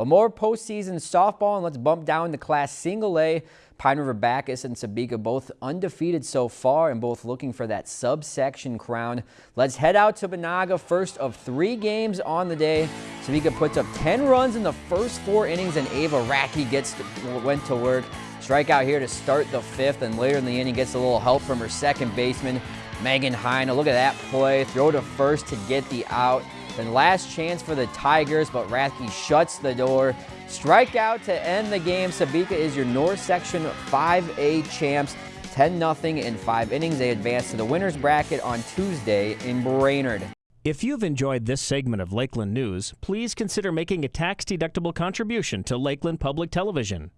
Well, more postseason softball, and let's bump down to Class Single A. Pine River Backus and Sebeka both undefeated so far and both looking for that subsection crown. Let's head out to Menahga, first of three games on the day. Sebeka puts up 10 runs in the first four innings, and Ava Rathke gets to, went to work. Strikeout here to start the fifth, and later in the inning gets a little help from her second baseman, Megan Heine. Look at that play. Throw to first to get the out. Then last chance for the Tigers, but Rathke shuts the door. Strikeout to end the game. Sebeka is your North Section 5A champs. 10-0 in five innings. They advance to the winner's bracket on Tuesday in Brainerd. If you've enjoyed this segment of Lakeland News, please consider making a tax-deductible contribution to Lakeland Public Television.